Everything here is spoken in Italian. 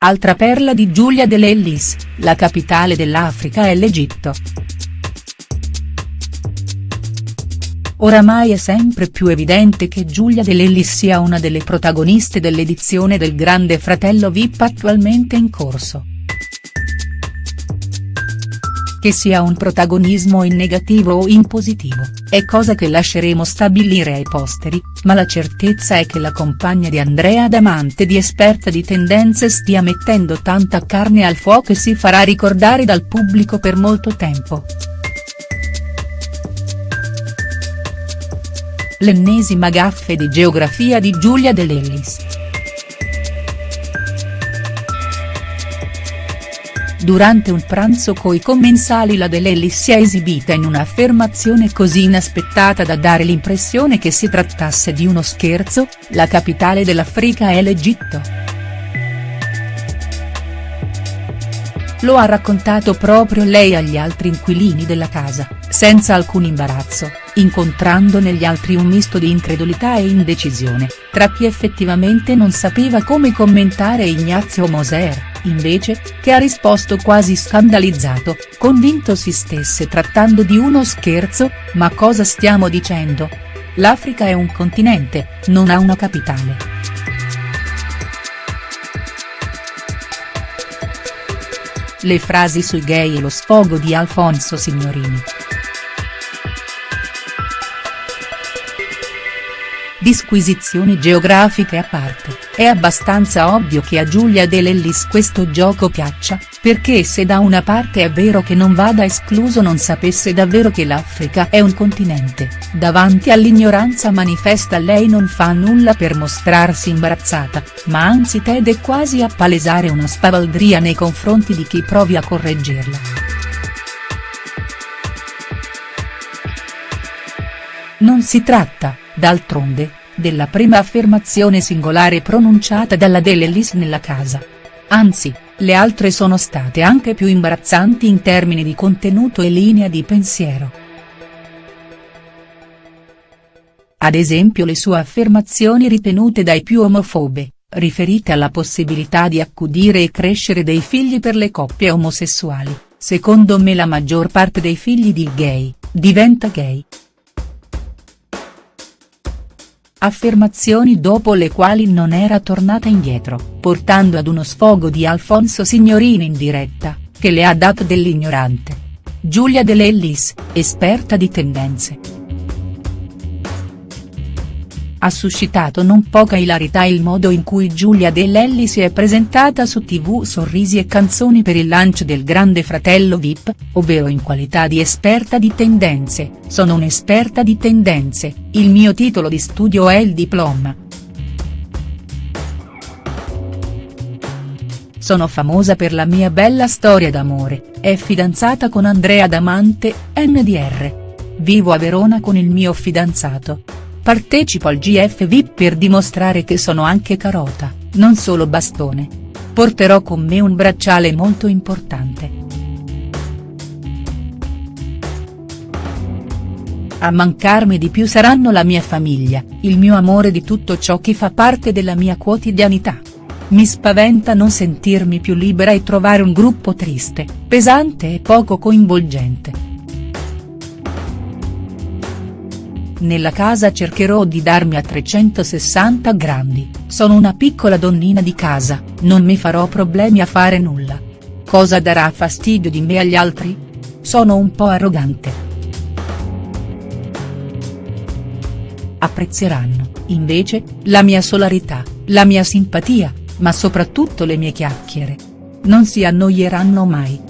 Altra perla di Giulia De Lellis, la capitale dell'Africa è l'Egitto. Oramai è sempre più evidente che Giulia De Lellis sia una delle protagoniste dell'edizione del Grande Fratello Vip attualmente in corso. Che sia un protagonismo in negativo o in positivo, è cosa che lasceremo stabilire ai posteri, ma la certezza è che la compagna di Andrea Damante di esperta di tendenze stia mettendo tanta carne al fuoco e si farà ricordare dal pubblico per molto tempo. L'ennesima gaffe di geografia di Giulia De Lellis. Durante un pranzo coi commensali la De Lellis si è esibita in un'affermazione così inaspettata da dare l'impressione che si trattasse di uno scherzo, la capitale dell'Africa è l'Egitto. Lo ha raccontato proprio lei agli altri inquilini della casa, senza alcun imbarazzo, incontrando negli altri un misto di incredulità e indecisione, tra chi effettivamente non sapeva come commentare Ignazio Moser invece, che ha risposto quasi scandalizzato, convinto si stesse trattando di uno scherzo, ma cosa stiamo dicendo? L'Africa è un continente, non ha una capitale. Le frasi sui gay e lo sfogo di Alfonso Signorini. Disquisizioni geografiche a parte, è abbastanza ovvio che a Giulia De Lellis questo gioco piaccia, perché se da una parte è vero che non vada escluso non sapesse davvero che l'Africa è un continente, davanti all'ignoranza manifesta lei non fa nulla per mostrarsi imbarazzata, ma anzi tende quasi a palesare una spavaldria nei confronti di chi provi a correggerla. Non si tratta, d'altronde, della prima affermazione singolare pronunciata dalla De Lellis nella casa. Anzi, le altre sono state anche più imbarazzanti in termini di contenuto e linea di pensiero. Ad esempio le sue affermazioni ritenute dai più omofobe, riferite alla possibilità di accudire e crescere dei figli per le coppie omosessuali, secondo me la maggior parte dei figli di gay, diventa gay. Affermazioni dopo le quali non era tornata indietro, portando ad uno sfogo di Alfonso Signorini in diretta, che le ha dato dell'ignorante. Giulia De Lellis, esperta di tendenze. Ha suscitato non poca ilarità il modo in cui Giulia De Lelli si è presentata su tv Sorrisi e canzoni per il lancio del Grande Fratello Vip, ovvero in qualità di esperta di tendenze, sono un'esperta di tendenze, il mio titolo di studio è il diploma. Sono famosa per la mia bella storia d'amore, è fidanzata con Andrea Damante, NDR. Vivo a Verona con il mio fidanzato, Partecipo al GF VIP per dimostrare che sono anche carota, non solo bastone. Porterò con me un bracciale molto importante. A mancarmi di più saranno la mia famiglia, il mio amore di tutto ciò che fa parte della mia quotidianità. Mi spaventa non sentirmi più libera e trovare un gruppo triste, pesante e poco coinvolgente. Nella casa cercherò di darmi a 360 grandi, sono una piccola donnina di casa, non mi farò problemi a fare nulla. Cosa darà fastidio di me agli altri? Sono un po' arrogante. Apprezzeranno, invece, la mia solarità, la mia simpatia, ma soprattutto le mie chiacchiere. Non si annoieranno mai.